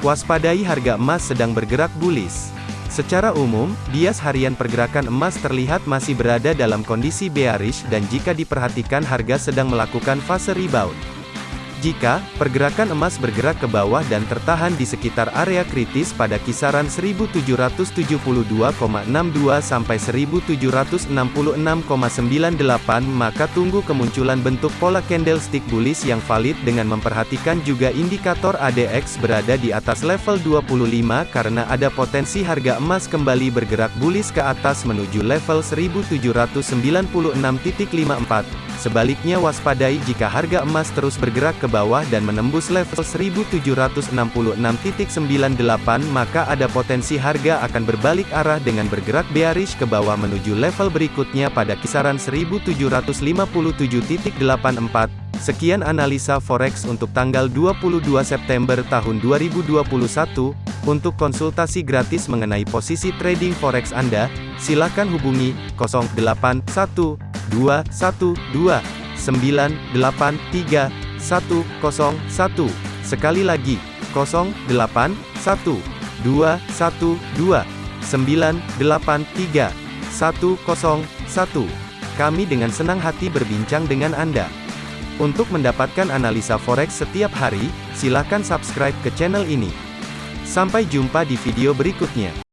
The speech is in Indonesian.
Waspadai harga emas sedang bergerak bullish. Secara umum, bias harian pergerakan emas terlihat masih berada dalam kondisi bearish dan jika diperhatikan harga sedang melakukan fase rebound. Jika pergerakan emas bergerak ke bawah dan tertahan di sekitar area kritis pada kisaran 1772,62 sampai 1766,98 maka tunggu kemunculan bentuk pola candlestick bullish yang valid dengan memperhatikan juga indikator ADX berada di atas level 25 karena ada potensi harga emas kembali bergerak bullish ke atas menuju level 1796.54. Sebaliknya waspadai jika harga emas terus bergerak ke bawah dan menembus level 1766.98 maka ada potensi harga akan berbalik arah dengan bergerak bearish ke bawah menuju level berikutnya pada kisaran 1757.84. Sekian analisa forex untuk tanggal 22 September tahun 2021. Untuk konsultasi gratis mengenai posisi trading forex Anda, silakan hubungi 081 212 983 101. Sekali lagi, 081 212 983 101. Kami dengan senang hati berbincang dengan Anda. Untuk mendapatkan analisa forex setiap hari, silakan subscribe ke channel ini. Sampai jumpa di video berikutnya.